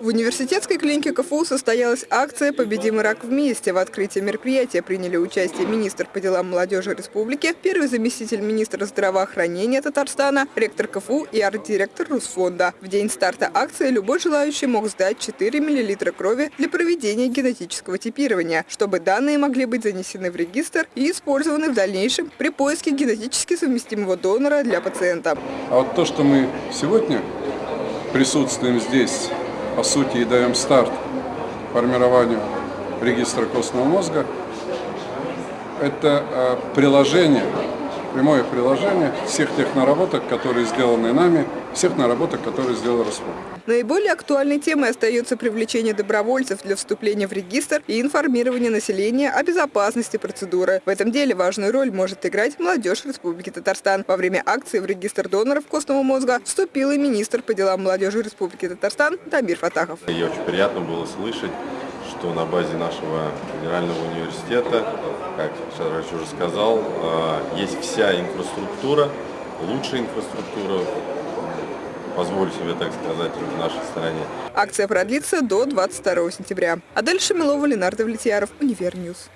В университетской клинике КФУ состоялась акция «Победим рак вместе». В открытии мероприятия приняли участие министр по делам молодежи республики, первый заместитель министра здравоохранения Татарстана, ректор КФУ и арт-директор Русфонда. В день старта акции любой желающий мог сдать 4 мл крови для проведения генетического типирования, чтобы данные могли быть занесены в регистр и использованы в дальнейшем при поиске генетически совместимого донора для пациента. А вот то, что мы сегодня присутствуем здесь по сути, и даем старт формированию регистра костного мозга. Это э, приложение, прямое приложение всех тех наработок, которые сделаны нами, всех наработок, которые сделал Роспол. Наиболее актуальной темой остается привлечение добровольцев для вступления в регистр и информирование населения о безопасности процедуры. В этом деле важную роль может играть молодежь Республики Татарстан. Во время акции в регистр доноров костного мозга вступил и министр по делам молодежи Республики Татарстан Дамир Фатахов. И очень приятно было слышать, что на базе нашего федерального университета, как Шарач уже сказал, э, есть вся инфраструктура, лучшая инфраструктура позволю себе так сказать, в нашей стране. Акция продлится до 22 сентября. Адель Шамилова, Ленар Давлетьяров, Univer News.